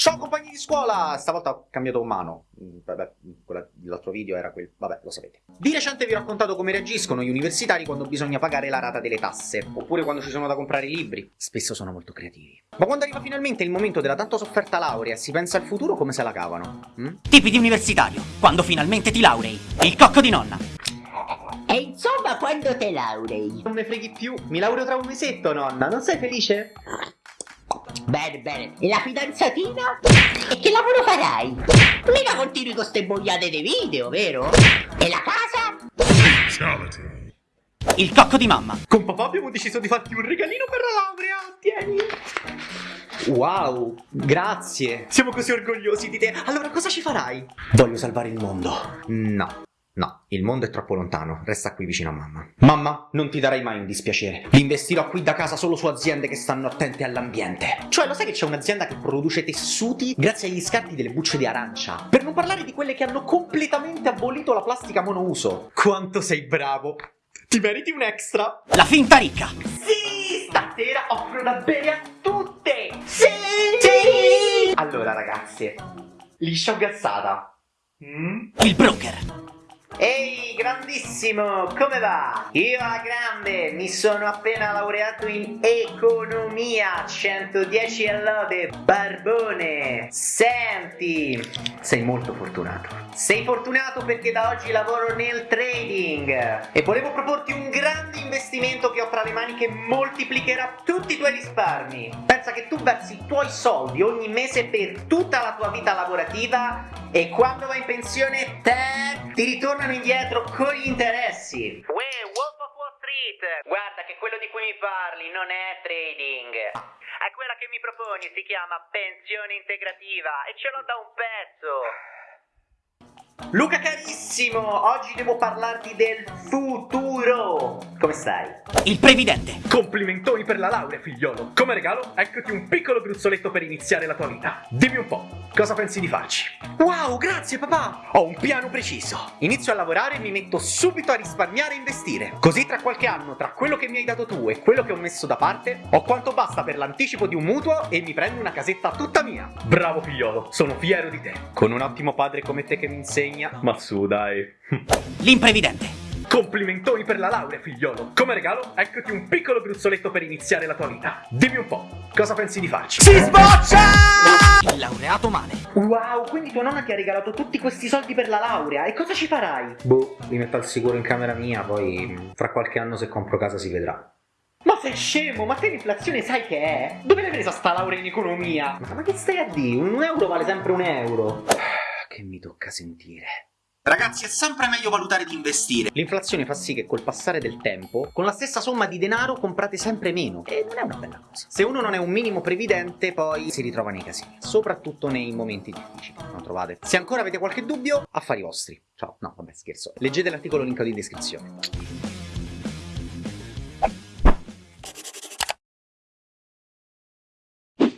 Ciao compagni di scuola! Stavolta ho cambiato mano. Mm, Vabbè, quella dell'altro video era quel... Vabbè, lo sapete. Di recente vi ho raccontato come reagiscono gli universitari quando bisogna pagare la rata delle tasse, oppure quando ci sono da comprare i libri. Spesso sono molto creativi. Ma quando arriva finalmente il momento della tanto sofferta laurea e si pensa al futuro, come se la cavano? Mm? Tipi di universitario, quando finalmente ti laurei. Il cocco di nonna. E insomma, quando te laurei? Non ne freghi più, mi laureo tra un mesetto, nonna, non sei felice? Bene, bene. E la fidanzatina? E che lavoro farai? Mica continui con ste boiate dei video, vero? E la casa? Il cocco di mamma. Con papà abbiamo deciso di farti un regalino per la laurea, tieni. Wow, grazie. Siamo così orgogliosi di te. Allora cosa ci farai? Voglio salvare il mondo. No. No, il mondo è troppo lontano, resta qui vicino a mamma. Mamma, non ti darai mai un dispiacere. Investirò qui da casa solo su aziende che stanno attente all'ambiente. Cioè, lo sai che c'è un'azienda che produce tessuti grazie agli scarti delle bucce di arancia? Per non parlare di quelle che hanno completamente abolito la plastica monouso. Quanto sei bravo! Ti meriti un extra! La finta ricca. Sì, stasera offro da bere a tutte! Sì! Sì! Allora, ragazze, liscia o gassata? Mm? Il broker. Ehi, grandissimo, come va? Io a grande mi sono appena laureato in economia, 110 e lode, barbone. Senti, sei molto fortunato. Sei fortunato perché da oggi lavoro nel trading e volevo proporti un grande investimento che ho tra le mani che moltiplicherà tutti i tuoi risparmi. Pensa che tu versi i tuoi soldi ogni mese per tutta la tua vita lavorativa e quando vai in pensione te ti ritornano indietro con gli interessi. Uè, Wolf of Wall Street! Guarda che quello di cui mi parli non è trading. È quella che mi proponi, si chiama pensione integrativa e ce l'ho da un pezzo. Luca carissimo, oggi devo parlarti del futuro. Come stai? Il previdente. Complimentoni per la laurea, figliolo. Come regalo, eccoti un piccolo gruzzoletto per iniziare la tua vita. Dimmi un po', cosa pensi di farci? Wow, grazie papà! Ho un piano preciso. Inizio a lavorare e mi metto subito a risparmiare e investire. Così tra qualche anno, tra quello che mi hai dato tu e quello che ho messo da parte, ho quanto basta per l'anticipo di un mutuo e mi prendo una casetta tutta mia. Bravo figliolo, sono fiero di te. Con un ottimo padre come te che mi insegna. Ma su, dai. L'imprevidente. Complimentoni per la laurea, figliolo. Come regalo, eccoti un piccolo gruzzoletto per iniziare la tua vita. Dimmi un po', cosa pensi di farci? Si sboccia! Il laureato male. Wow, quindi tua nonna ti ha regalato tutti questi soldi per la laurea e cosa ci farai? Boh, li metto al sicuro in camera mia, poi mm, fra qualche anno se compro casa si vedrà. Ma sei scemo? Ma te l'inflazione sai che è? Dove l'hai presa sta laurea in economia? Ma, ma che stai a dire? Un euro vale sempre un euro. Che mi tocca sentire. Ragazzi, è sempre meglio valutare di investire. L'inflazione fa sì che col passare del tempo, con la stessa somma di denaro comprate sempre meno. E non è una bella cosa. Se uno non è un minimo previdente, poi si ritrova nei casini. Soprattutto nei momenti difficili, non trovate? Se ancora avete qualche dubbio, affari vostri. Ciao. No, vabbè, scherzo. Leggete l'articolo linkato in descrizione.